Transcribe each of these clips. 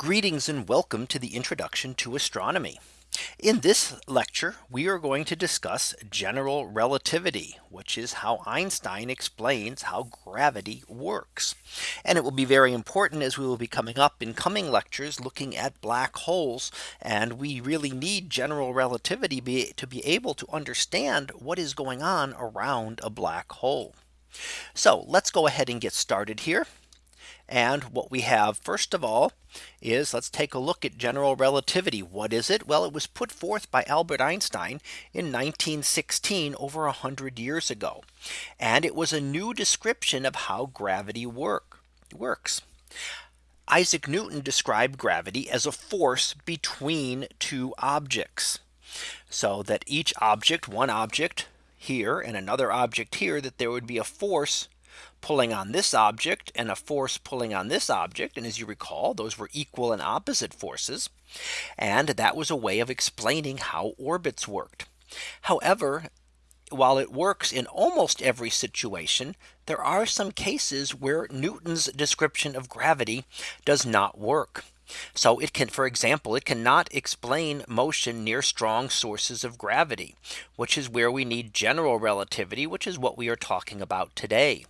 Greetings and welcome to the introduction to astronomy. In this lecture, we are going to discuss general relativity, which is how Einstein explains how gravity works. And it will be very important as we will be coming up in coming lectures looking at black holes. And we really need general relativity be, to be able to understand what is going on around a black hole. So let's go ahead and get started here. And what we have first of all is let's take a look at general relativity. What is it? Well, it was put forth by Albert Einstein in 1916 over 100 years ago. And it was a new description of how gravity work works. Isaac Newton described gravity as a force between two objects. So that each object, one object here and another object here, that there would be a force pulling on this object and a force pulling on this object. And as you recall, those were equal and opposite forces. And that was a way of explaining how orbits worked. However, while it works in almost every situation, there are some cases where Newton's description of gravity does not work. So it can, for example, it cannot explain motion near strong sources of gravity, which is where we need general relativity, which is what we are talking about today.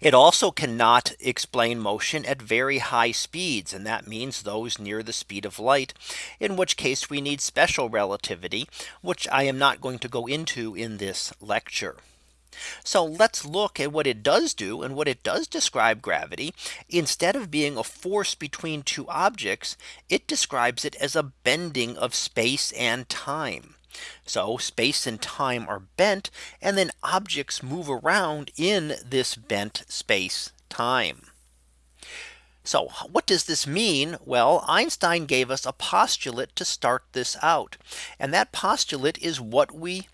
It also cannot explain motion at very high speeds. And that means those near the speed of light, in which case we need special relativity, which I am not going to go into in this lecture. So let's look at what it does do and what it does describe gravity. Instead of being a force between two objects, it describes it as a bending of space and time. So space and time are bent and then objects move around in this bent space time. So what does this mean? Well, Einstein gave us a postulate to start this out. And that postulate is what we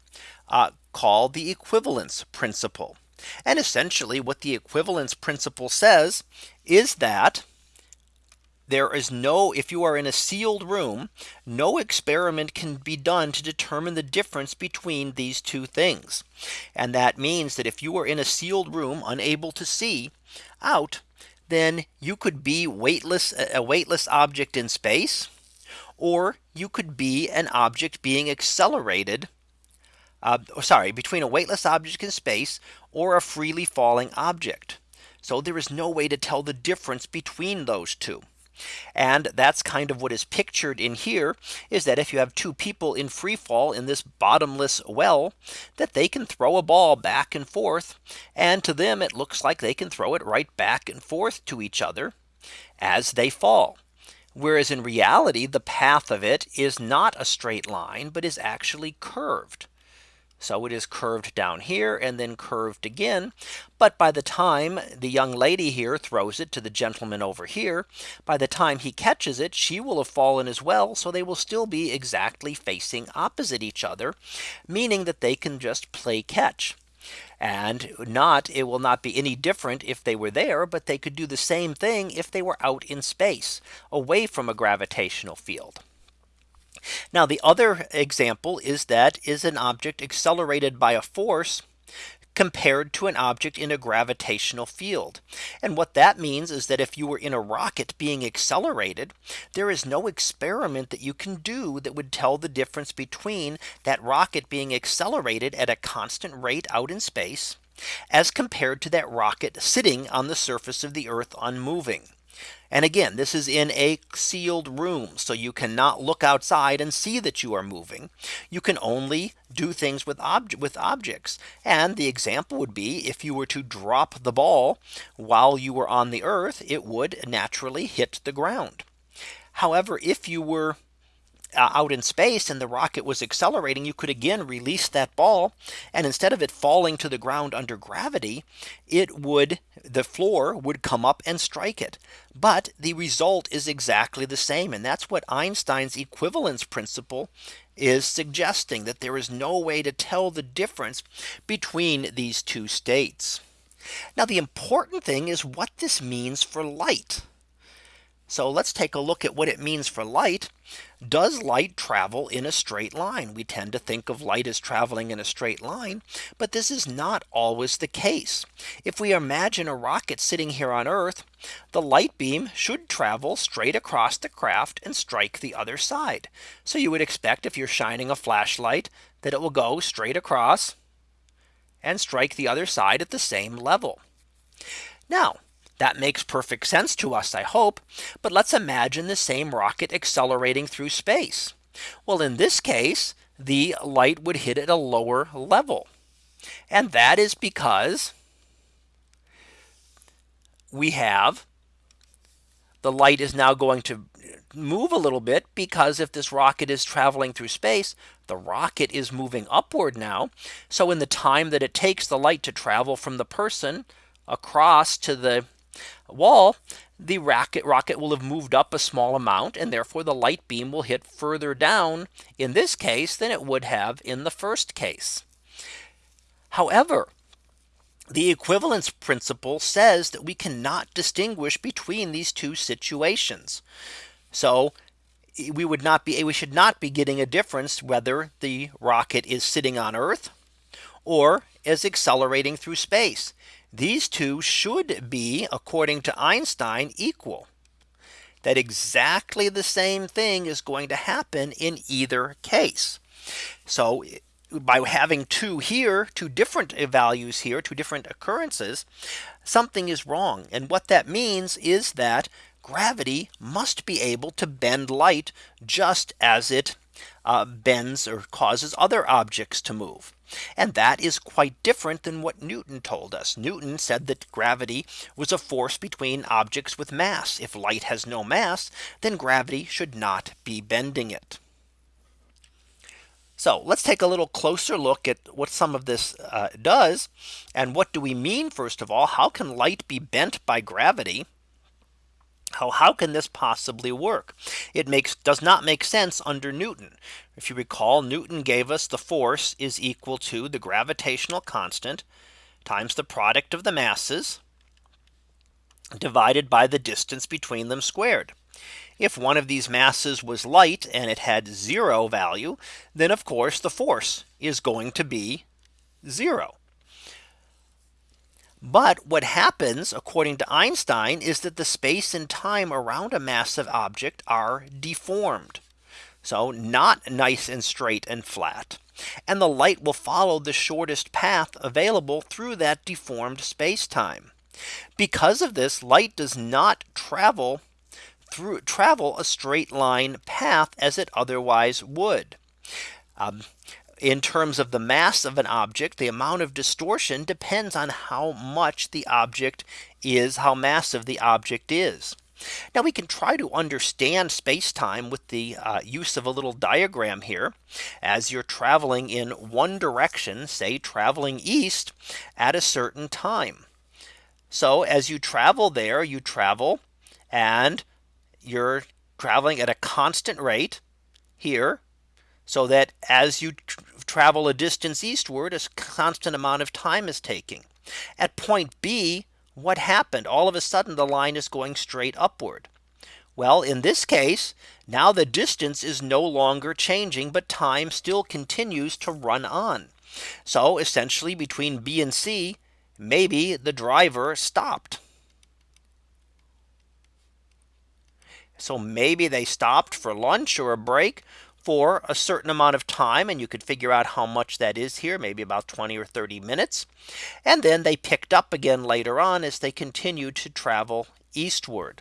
uh, call the equivalence principle. And essentially what the equivalence principle says is that there is no if you are in a sealed room, no experiment can be done to determine the difference between these two things. And that means that if you are in a sealed room unable to see out, then you could be weightless a weightless object in space or you could be an object being accelerated uh, sorry between a weightless object in space or a freely falling object. So there is no way to tell the difference between those two. And that's kind of what is pictured in here is that if you have two people in free fall in this bottomless well, that they can throw a ball back and forth. And to them, it looks like they can throw it right back and forth to each other as they fall. Whereas in reality, the path of it is not a straight line, but is actually curved. So it is curved down here and then curved again. But by the time the young lady here throws it to the gentleman over here, by the time he catches it, she will have fallen as well. So they will still be exactly facing opposite each other, meaning that they can just play catch. And not it will not be any different if they were there, but they could do the same thing if they were out in space away from a gravitational field. Now the other example is that is an object accelerated by a force compared to an object in a gravitational field. And what that means is that if you were in a rocket being accelerated, there is no experiment that you can do that would tell the difference between that rocket being accelerated at a constant rate out in space as compared to that rocket sitting on the surface of the earth unmoving. And again, this is in a sealed room. So you cannot look outside and see that you are moving. You can only do things with object with objects. And the example would be if you were to drop the ball while you were on the earth, it would naturally hit the ground. However, if you were Uh, out in space and the rocket was accelerating, you could again release that ball. And instead of it falling to the ground under gravity, it would the floor would come up and strike it. But the result is exactly the same. And that's what Einstein's equivalence principle is suggesting that there is no way to tell the difference between these two states. Now the important thing is what this means for light. So let's take a look at what it means for light. Does light travel in a straight line? We tend to think of light as traveling in a straight line. But this is not always the case. If we imagine a rocket sitting here on Earth, the light beam should travel straight across the craft and strike the other side. So you would expect if you're shining a flashlight that it will go straight across and strike the other side at the same level. Now that makes perfect sense to us, I hope. But let's imagine the same rocket accelerating through space. Well, in this case, the light would hit at a lower level. And that is because we have the light is now going to move a little bit because if this rocket is traveling through space, the rocket is moving upward now. So in the time that it takes the light to travel from the person across to the wall, the rocket rocket will have moved up a small amount and therefore the light beam will hit further down in this case than it would have in the first case. However, the equivalence principle says that we cannot distinguish between these two situations. So we would not be we should not be getting a difference whether the rocket is sitting on Earth or is accelerating through space. These two should be according to Einstein equal that exactly the same thing is going to happen in either case. So by having two here, two different values here, two different occurrences, something is wrong. And what that means is that gravity must be able to bend light just as it uh, bends or causes other objects to move. And that is quite different than what Newton told us. Newton said that gravity was a force between objects with mass. If light has no mass, then gravity should not be bending it. So let's take a little closer look at what some of this uh, does. And what do we mean first of all, how can light be bent by gravity? How, how can this possibly work? It makes does not make sense under Newton. If you recall, Newton gave us the force is equal to the gravitational constant times the product of the masses divided by the distance between them squared. If one of these masses was light and it had zero value, then of course the force is going to be zero. But what happens according to Einstein is that the space and time around a massive object are deformed. So not nice and straight and flat. And the light will follow the shortest path available through that deformed space time. Because of this light does not travel through travel a straight line path as it otherwise would. Um, in terms of the mass of an object, the amount of distortion depends on how much the object is, how massive the object is. Now we can try to understand space time with the uh, use of a little diagram here as you're traveling in one direction, say traveling east at a certain time. So as you travel there, you travel and you're traveling at a constant rate here so that as you travel a distance eastward, a constant amount of time is taking. At point B, what happened? All of a sudden, the line is going straight upward. Well, in this case, now the distance is no longer changing, but time still continues to run on. So essentially between B and C, maybe the driver stopped. So maybe they stopped for lunch or a break for a certain amount of time and you could figure out how much that is here maybe about 20 or 30 minutes. And then they picked up again later on as they continued to travel eastward.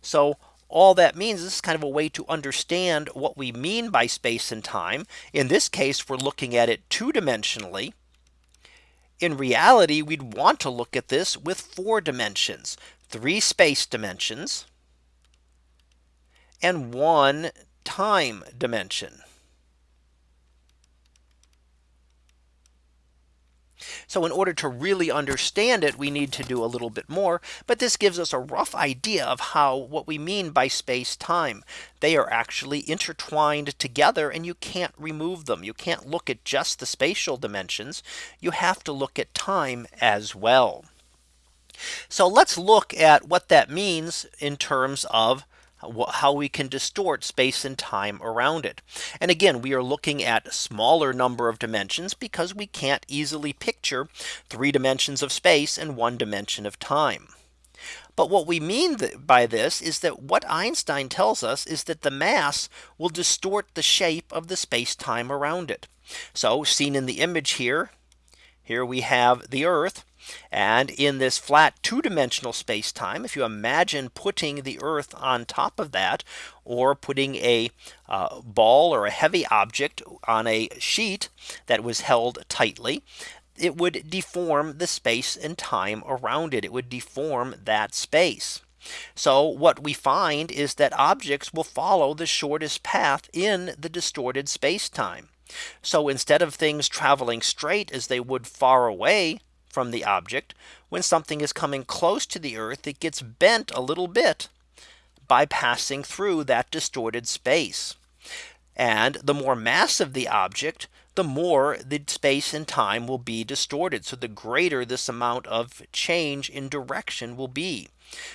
So all that means this is kind of a way to understand what we mean by space and time. In this case we're looking at it two dimensionally in reality we'd want to look at this with four dimensions three space dimensions and one time dimension. So in order to really understand it, we need to do a little bit more. But this gives us a rough idea of how what we mean by space time. They are actually intertwined together and you can't remove them. You can't look at just the spatial dimensions. You have to look at time as well. So let's look at what that means in terms of how we can distort space and time around it. And again, we are looking at smaller number of dimensions because we can't easily picture three dimensions of space and one dimension of time. But what we mean by this is that what Einstein tells us is that the mass will distort the shape of the space time around it. So seen in the image here, here we have the Earth and in this flat two dimensional space time, if you imagine putting the Earth on top of that, or putting a uh, ball or a heavy object on a sheet that was held tightly, it would deform the space and time around it. It would deform that space. So what we find is that objects will follow the shortest path in the distorted space time. So instead of things traveling straight as they would far away from the object, when something is coming close to the Earth, it gets bent a little bit by passing through that distorted space. And the more massive the object, the more the space and time will be distorted. So the greater this amount of change in direction will be.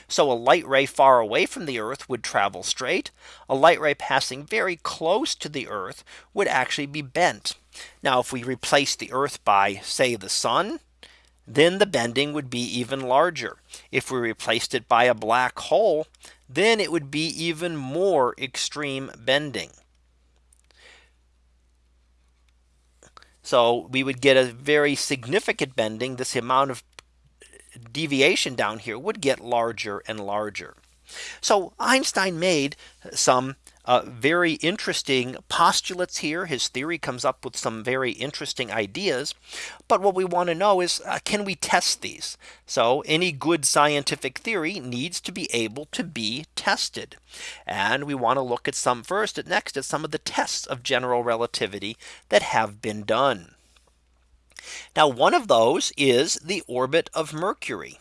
So a light ray far away from the Earth would travel straight. A light ray passing very close to the Earth would actually be bent. Now if we replace the Earth by say the sun, then the bending would be even larger. If we replaced it by a black hole, then it would be even more extreme bending. So we would get a very significant bending. This amount of deviation down here would get larger and larger. So Einstein made some uh, very interesting postulates here. His theory comes up with some very interesting ideas. But what we want to know is uh, can we test these? So any good scientific theory needs to be able to be tested. And we want to look at some first at next at some of the tests of general relativity that have been done. Now one of those is the orbit of Mercury.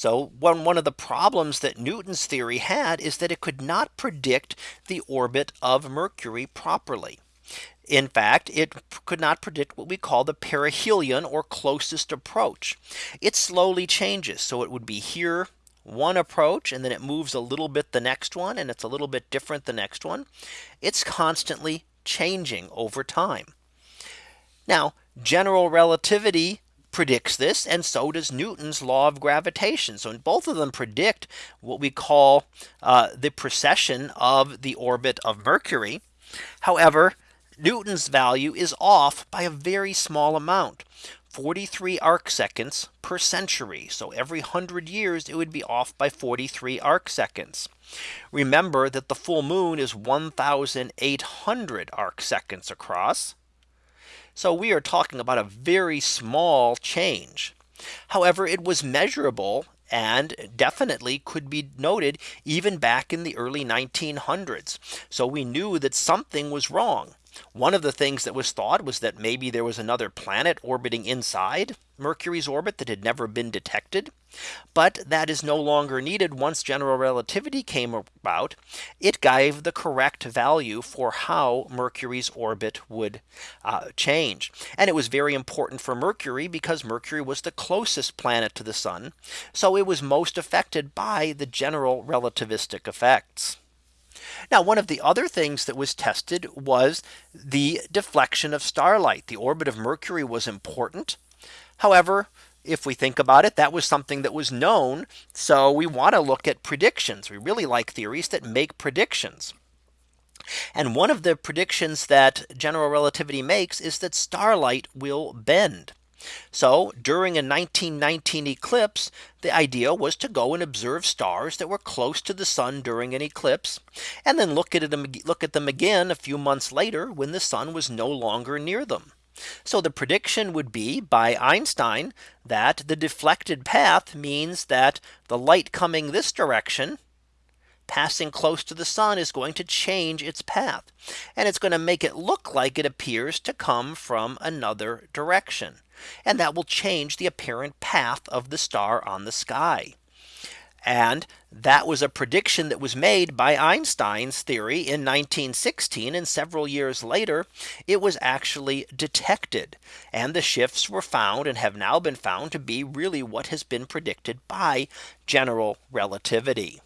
So one, one of the problems that Newton's theory had is that it could not predict the orbit of Mercury properly. In fact, it could not predict what we call the perihelion or closest approach. It slowly changes. So it would be here one approach and then it moves a little bit the next one and it's a little bit different the next one. It's constantly changing over time. Now general relativity predicts this and so does Newton's law of gravitation. So both of them predict what we call uh, the precession of the orbit of Mercury. However, Newton's value is off by a very small amount. 43 arc seconds per century. So every 100 years it would be off by 43 arc seconds. Remember that the full moon is 1800 arc seconds across. So we are talking about a very small change. However, it was measurable and definitely could be noted even back in the early 1900s. So we knew that something was wrong. One of the things that was thought was that maybe there was another planet orbiting inside Mercury's orbit that had never been detected. But that is no longer needed once general relativity came about. It gave the correct value for how Mercury's orbit would uh, change. And it was very important for Mercury because Mercury was the closest planet to the sun. So it was most affected by the general relativistic effects. Now one of the other things that was tested was the deflection of starlight. The orbit of Mercury was important. However, if we think about it, that was something that was known. So we want to look at predictions. We really like theories that make predictions. And one of the predictions that general relativity makes is that starlight will bend. So during a 1919 eclipse, the idea was to go and observe stars that were close to the sun during an eclipse and then look at them look at them again a few months later when the sun was no longer near them. So the prediction would be by Einstein that the deflected path means that the light coming this direction passing close to the sun is going to change its path. And it's going to make it look like it appears to come from another direction. And that will change the apparent path of the star on the sky. And that was a prediction that was made by Einstein's theory in 1916 and several years later it was actually detected and the shifts were found and have now been found to be really what has been predicted by general relativity.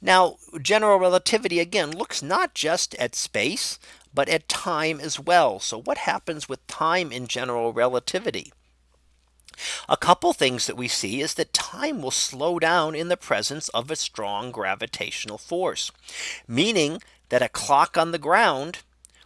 Now general relativity again looks not just at space but at time as well. So what happens with time in general relativity? A couple things that we see is that time will slow down in the presence of a strong gravitational force, meaning that a clock on the ground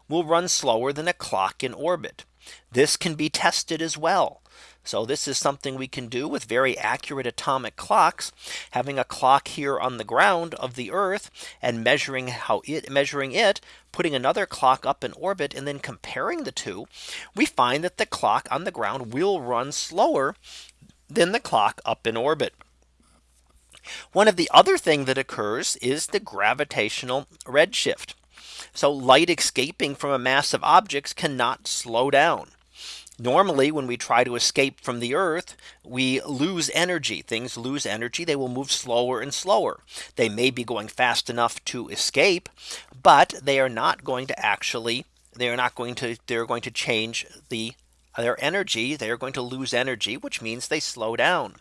will run slower than a clock in orbit. This can be tested as well. So this is something we can do with very accurate atomic clocks having a clock here on the ground of the Earth and measuring how it measuring it putting another clock up in orbit and then comparing the two we find that the clock on the ground will run slower than the clock up in orbit. One of the other thing that occurs is the gravitational redshift. So light escaping from a mass of objects cannot slow down. Normally, when we try to escape from the Earth, we lose energy. Things lose energy. They will move slower and slower. They may be going fast enough to escape, but they are not going to actually they are not going to they're going to change the their energy. They are going to lose energy, which means they slow down.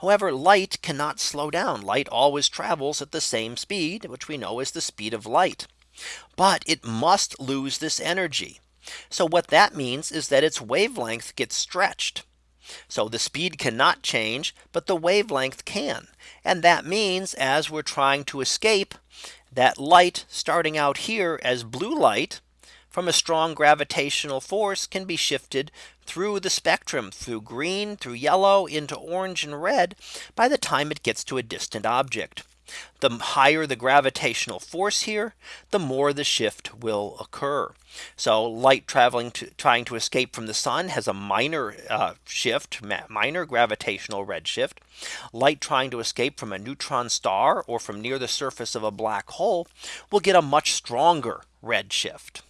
However, light cannot slow down. Light always travels at the same speed, which we know is the speed of light. But it must lose this energy. So what that means is that its wavelength gets stretched. So the speed cannot change, but the wavelength can. And that means as we're trying to escape that light starting out here as blue light from a strong gravitational force can be shifted through the spectrum through green through yellow into orange and red by the time it gets to a distant object. The higher the gravitational force here, the more the shift will occur. So light traveling to trying to escape from the sun has a minor uh, shift, minor gravitational redshift. Light trying to escape from a neutron star or from near the surface of a black hole will get a much stronger redshift.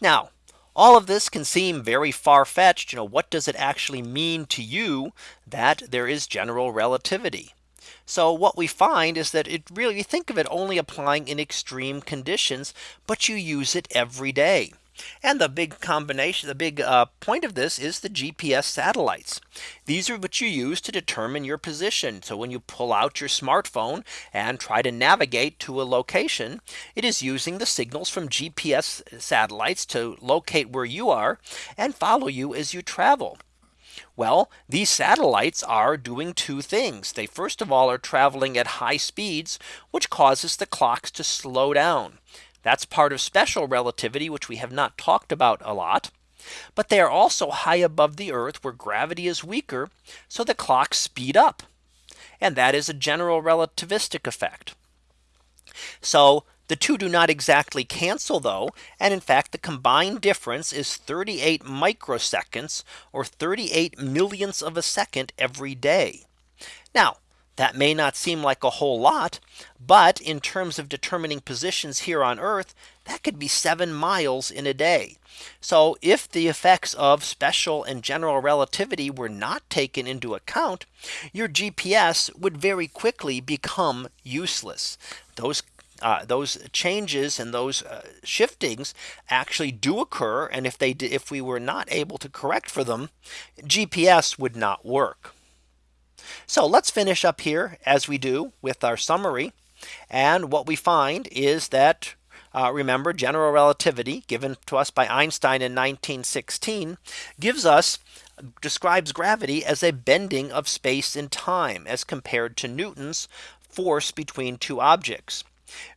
Now, all of this can seem very far fetched. You know, what does it actually mean to you that there is general relativity? So what we find is that it really you think of it only applying in extreme conditions, but you use it every day. And the big combination, the big uh, point of this is the GPS satellites. These are what you use to determine your position. So when you pull out your smartphone and try to navigate to a location, it is using the signals from GPS satellites to locate where you are and follow you as you travel. Well, these satellites are doing two things. They first of all are traveling at high speeds, which causes the clocks to slow down. That's part of special relativity, which we have not talked about a lot. But they are also high above the Earth where gravity is weaker. So the clocks speed up. And that is a general relativistic effect. So the two do not exactly cancel though. And in fact, the combined difference is 38 microseconds or 38 millionths of a second every day. Now, that may not seem like a whole lot, but in terms of determining positions here on Earth, that could be seven miles in a day. So if the effects of special and general relativity were not taken into account, your GPS would very quickly become useless. Those uh, those changes and those uh, shiftings actually do occur. And if they if we were not able to correct for them, GPS would not work. So let's finish up here as we do with our summary. And what we find is that uh, remember general relativity given to us by Einstein in 1916 gives us describes gravity as a bending of space and time as compared to Newton's force between two objects.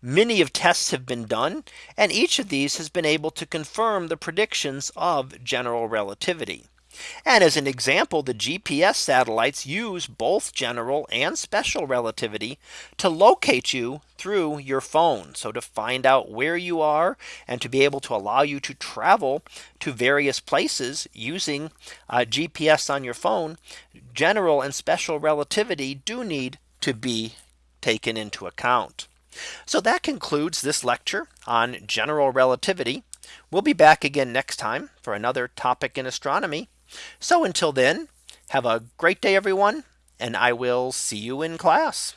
Many of tests have been done and each of these has been able to confirm the predictions of general relativity. And as an example, the GPS satellites use both general and special relativity to locate you through your phone. So to find out where you are and to be able to allow you to travel to various places using uh, GPS on your phone, general and special relativity do need to be taken into account. So that concludes this lecture on general relativity. We'll be back again next time for another topic in astronomy. So until then, have a great day, everyone, and I will see you in class.